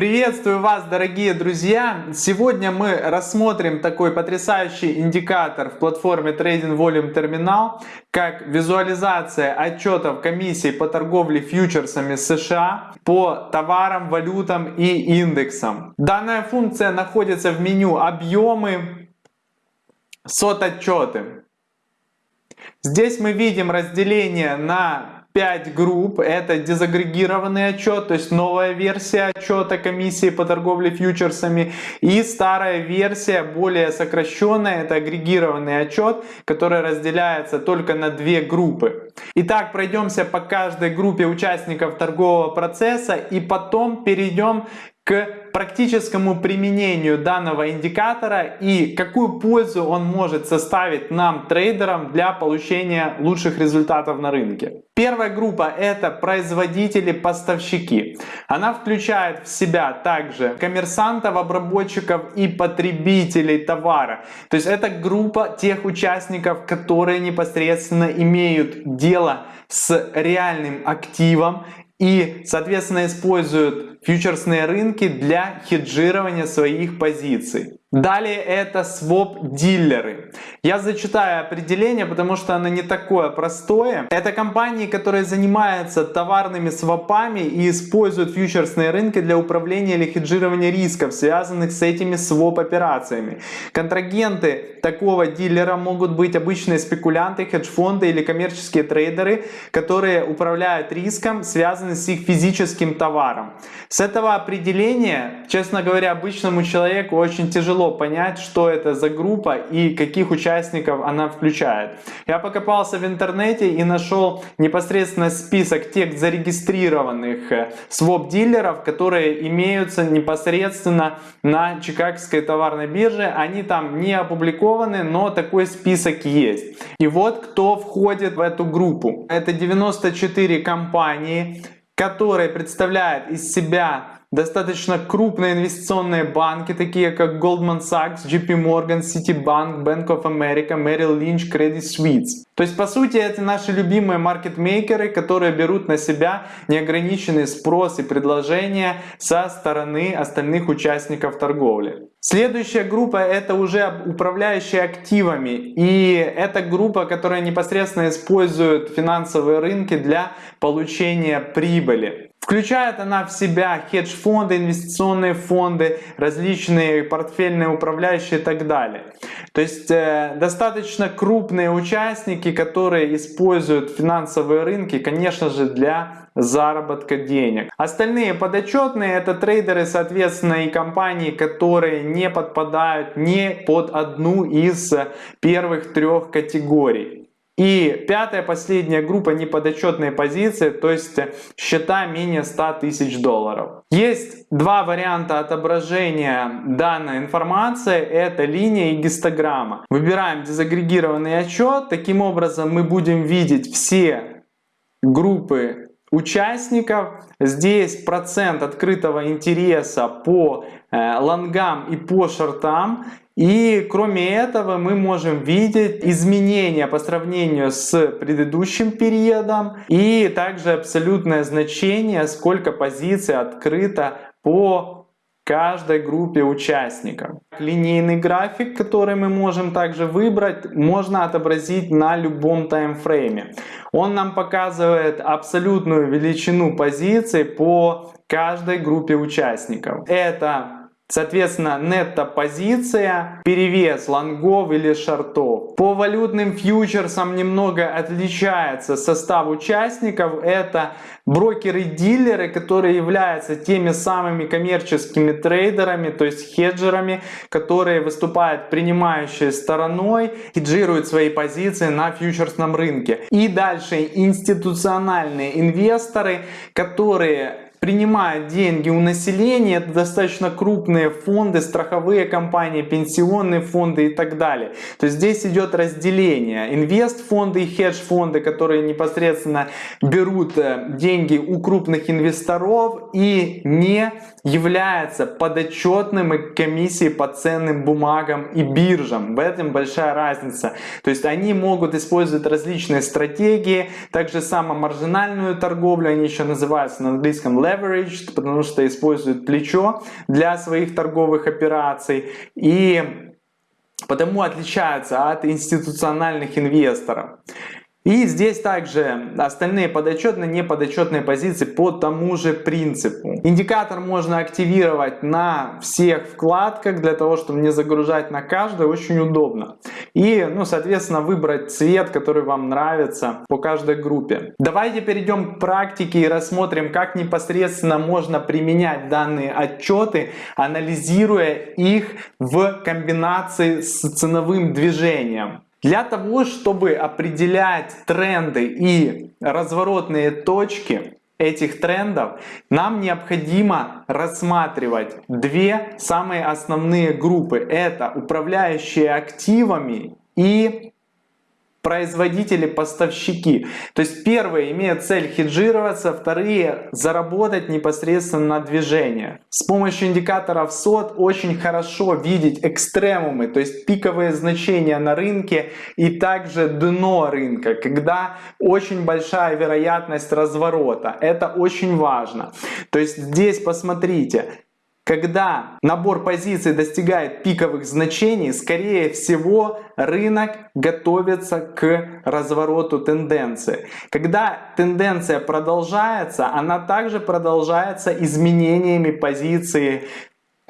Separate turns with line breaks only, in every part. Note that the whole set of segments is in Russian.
Приветствую вас, дорогие друзья! Сегодня мы рассмотрим такой потрясающий индикатор в платформе Trading Volume Terminal, как визуализация отчетов комиссий по торговле фьючерсами США по товарам, валютам и индексам. Данная функция находится в меню «Объемы», «Сот отчеты». Здесь мы видим разделение на 5 групп. Это дезагрегированный отчет, то есть новая версия отчета комиссии по торговле фьючерсами. И старая версия, более сокращенная, это агрегированный отчет, который разделяется только на две группы. Итак, пройдемся по каждой группе участников торгового процесса и потом перейдем к практическому применению данного индикатора и какую пользу он может составить нам, трейдерам, для получения лучших результатов на рынке. Первая группа это производители-поставщики. Она включает в себя также коммерсантов, обработчиков и потребителей товара. То есть это группа тех участников, которые непосредственно имеют дело с реальным активом и, соответственно, используют фьючерсные рынки для хеджирования своих позиций. Далее это своп-дилеры. Я зачитаю определение, потому что оно не такое простое. Это компании, которые занимаются товарными свопами и используют фьючерсные рынки для управления или хеджирования рисков, связанных с этими своп-операциями. Контрагенты такого дилера могут быть обычные спекулянты, хедж-фонды или коммерческие трейдеры, которые управляют риском, связанным с их физическим товаром. С этого определения, честно говоря, обычному человеку очень тяжело понять, что это за группа и каких участников она включает. Я покопался в интернете и нашел непосредственно список тех зарегистрированных э, своп-дилеров, которые имеются непосредственно на Чикагской товарной бирже. Они там не опубликованы, но такой список есть. И вот кто входит в эту группу. Это 94 компании, которые представляют из себя достаточно крупные инвестиционные банки, такие как Goldman Sachs, JP Morgan, Citibank, Bank of America, Merrill Lynch, Credit Suisse. То есть, по сути, это наши любимые маркетмейкеры, которые берут на себя неограниченный спрос и предложения со стороны остальных участников торговли. Следующая группа это уже управляющие активами. И это группа, которая непосредственно использует финансовые рынки для получения прибыли. Включает она в себя хедж-фонды, инвестиционные фонды, различные портфельные управляющие и так далее. То есть э, достаточно крупные участники, которые используют финансовые рынки, конечно же, для заработка денег. Остальные подотчетные это трейдеры, соответственно, и компании, которые не подпадают ни под одну из первых трех категорий. И пятая, последняя группа неподотчетные позиции, то есть счета менее 100 тысяч долларов. Есть два варианта отображения данной информации, это линия и гистограмма. Выбираем дезагрегированный отчет, таким образом мы будем видеть все группы участников. Здесь процент открытого интереса по лонгам и по шортам. И кроме этого мы можем видеть изменения по сравнению с предыдущим периодом и также абсолютное значение, сколько позиций открыто по каждой группе участников. Линейный график, который мы можем также выбрать, можно отобразить на любом таймфрейме. Он нам показывает абсолютную величину позиций по каждой группе участников. Это Соответственно, нетто-позиция, перевес лонгов или шортов. По валютным фьючерсам немного отличается состав участников. Это брокеры-дилеры, которые являются теми самыми коммерческими трейдерами, то есть хеджерами, которые выступают принимающей стороной, хеджируют свои позиции на фьючерсном рынке. И дальше институциональные инвесторы, которые принимают деньги у населения, это достаточно крупные фонды, страховые компании, пенсионные фонды и так далее. То есть здесь идет разделение. Инвест-фонды и хедж-фонды, которые непосредственно берут э, деньги у крупных инвесторов и не являются подотчетным комиссии по ценным бумагам и биржам. В этом большая разница. То есть они могут использовать различные стратегии, также само маржинальную торговлю, они еще называются на английском leveraged, потому что используют плечо для своих торговых операций и потому отличаются от институциональных инвесторов. И здесь также остальные подотчетные, неподотчетные позиции по тому же принципу. Индикатор можно активировать на всех вкладках для того, чтобы не загружать на каждой, очень удобно. И, ну, соответственно, выбрать цвет, который вам нравится по каждой группе. Давайте перейдем к практике и рассмотрим, как непосредственно можно применять данные отчеты, анализируя их в комбинации с ценовым движением. Для того, чтобы определять тренды и разворотные точки этих трендов, нам необходимо рассматривать две самые основные группы. Это управляющие активами и производители-поставщики. То есть первые имеют цель хеджироваться, вторые заработать непосредственно на движение. С помощью индикаторов SOT очень хорошо видеть экстремумы, то есть пиковые значения на рынке и также дно рынка, когда очень большая вероятность разворота. Это очень важно. То есть здесь посмотрите, когда набор позиций достигает пиковых значений, скорее всего рынок готовится к развороту тенденции. Когда тенденция продолжается, она также продолжается изменениями позиции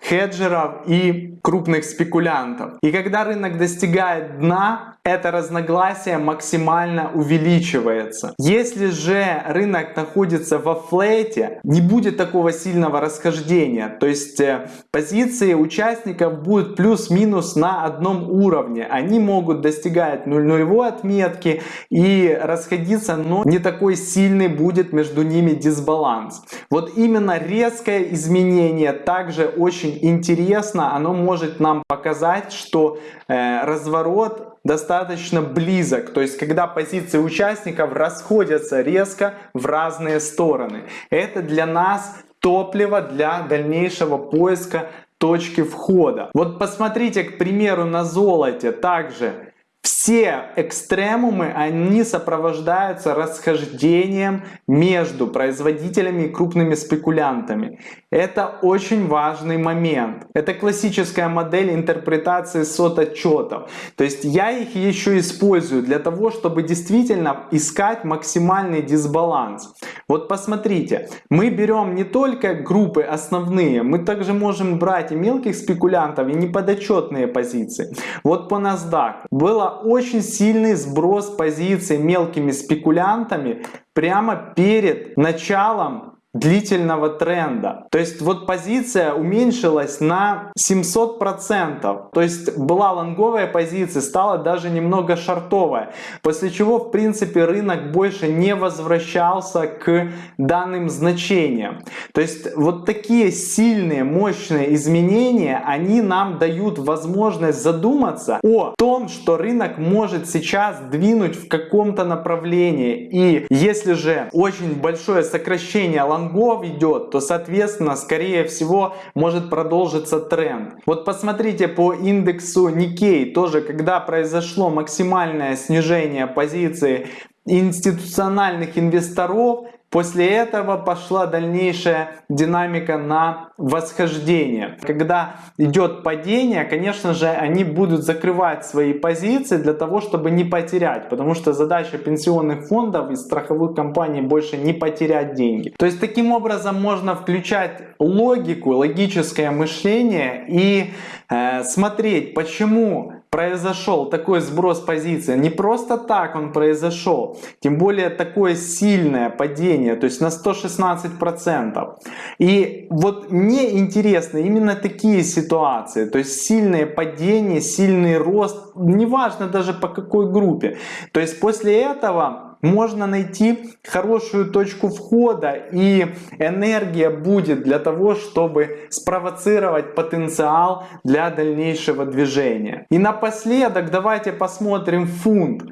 хеджеров и крупных спекулянтов. И когда рынок достигает дна, это разногласие максимально увеличивается. Если же рынок находится во флете, не будет такого сильного расхождения. То есть э, позиции участников будут плюс-минус на одном уровне. Они могут достигать нулевой отметки и расходиться, но не такой сильный будет между ними дисбаланс. Вот именно резкое изменение также очень интересно. Оно может нам показать, что э, разворот достаточно близок, то есть когда позиции участников расходятся резко в разные стороны. Это для нас топливо для дальнейшего поиска точки входа. Вот посмотрите, к примеру, на золоте также все экстремумы, они сопровождаются расхождением между производителями и крупными спекулянтами. Это очень важный момент. Это классическая модель интерпретации сот-отчетов. То есть я их еще использую для того, чтобы действительно искать максимальный дисбаланс. Вот посмотрите, мы берем не только группы основные, мы также можем брать и мелких спекулянтов, и неподотчетные позиции. Вот по NASDAQ было очень сильный сброс позиций мелкими спекулянтами прямо перед началом длительного тренда. То есть вот позиция уменьшилась на 700%. То есть была лонговая позиция, стала даже немного шортовая. После чего в принципе рынок больше не возвращался к данным значениям. То есть вот такие сильные, мощные изменения, они нам дают возможность задуматься о том, что рынок может сейчас двинуть в каком-то направлении. И если же очень большое сокращение лонговой лонгов идет, то соответственно скорее всего может продолжиться тренд. Вот посмотрите по индексу Nikkei, тоже когда произошло максимальное снижение позиции институциональных инвесторов, После этого пошла дальнейшая динамика на восхождение. Когда идет падение, конечно же, они будут закрывать свои позиции для того, чтобы не потерять. Потому что задача пенсионных фондов и страховых компаний больше не потерять деньги. То есть таким образом можно включать логику, логическое мышление и э, смотреть, почему произошел такой сброс позиции. Не просто так он произошел, тем более такое сильное падение, то есть на 116%. И вот мне интересны именно такие ситуации, то есть сильное падение, сильный рост, неважно даже по какой группе. То есть после этого можно найти хорошую точку входа и энергия будет для того, чтобы спровоцировать потенциал для дальнейшего движения. И напоследок давайте посмотрим фунт.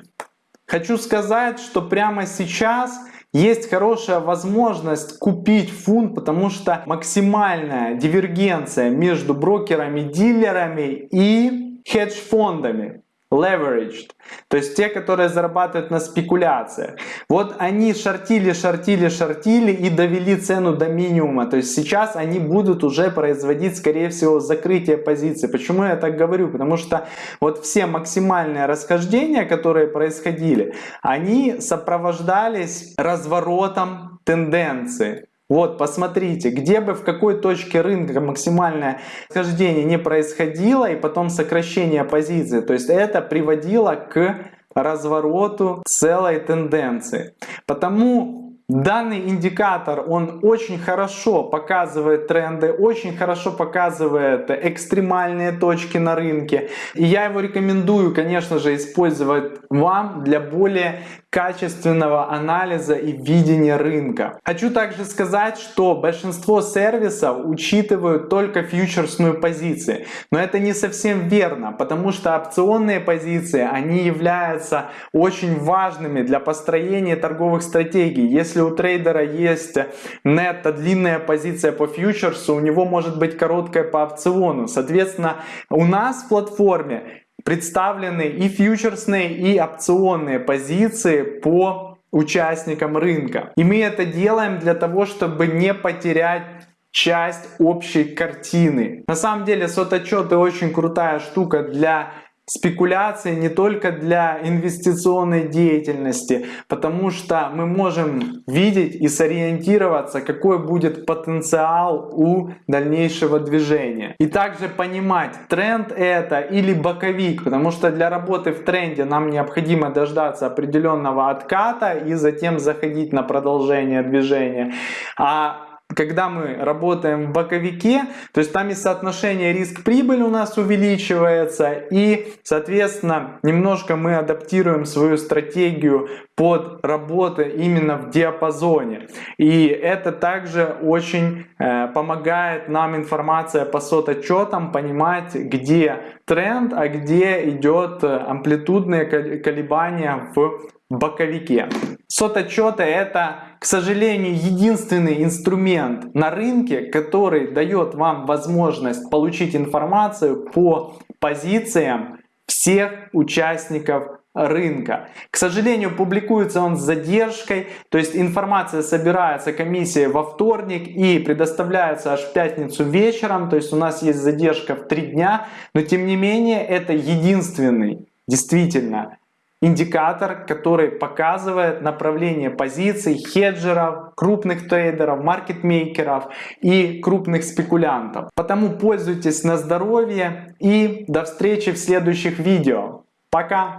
Хочу сказать, что прямо сейчас есть хорошая возможность купить фунт, потому что максимальная дивергенция между брокерами, дилерами и хедж-фондами leveraged, то есть те, которые зарабатывают на спекуляциях. Вот они шортили, шортили, шортили и довели цену до минимума. То есть сейчас они будут уже производить, скорее всего, закрытие позиции. Почему я так говорю? Потому что вот все максимальные расхождения, которые происходили, они сопровождались разворотом тенденции. Вот, посмотрите, где бы в какой точке рынка максимальное схождение не происходило и потом сокращение позиции. То есть это приводило к развороту целой тенденции. Потому Данный индикатор, он очень хорошо показывает тренды, очень хорошо показывает экстремальные точки на рынке. И я его рекомендую, конечно же, использовать вам для более качественного анализа и видения рынка. Хочу также сказать, что большинство сервисов учитывают только фьючерсную позицию. Но это не совсем верно, потому что опционные позиции, они являются очень важными для построения торговых стратегий. Если у трейдера есть нетто длинная позиция по фьючерсу, у него может быть короткая по опциону. Соответственно, у нас в платформе представлены и фьючерсные, и опционные позиции по участникам рынка. И мы это делаем для того, чтобы не потерять часть общей картины. На самом деле сототчеты очень крутая штука для спекуляции не только для инвестиционной деятельности, потому что мы можем видеть и сориентироваться, какой будет потенциал у дальнейшего движения. И также понимать, тренд это или боковик, потому что для работы в тренде нам необходимо дождаться определенного отката и затем заходить на продолжение движения. А когда мы работаем в боковике, то есть там и соотношение риск-прибыль у нас увеличивается, и, соответственно, немножко мы адаптируем свою стратегию под работу именно в диапазоне. И это также очень э, помогает нам информация по сот-отчетам понимать, где тренд, а где идет амплитудные колебания в боковике. Сот-отчеты это, к сожалению, единственный инструмент на рынке, который дает вам возможность получить информацию по позициям всех участников рынка. К сожалению, публикуется он с задержкой, то есть информация собирается комиссией во вторник и предоставляется аж в пятницу вечером, то есть у нас есть задержка в три дня, но тем не менее это единственный действительно индикатор, который показывает направление позиций хеджеров, крупных трейдеров, маркетмейкеров и крупных спекулянтов. Потому пользуйтесь на здоровье и до встречи в следующих видео. Пока!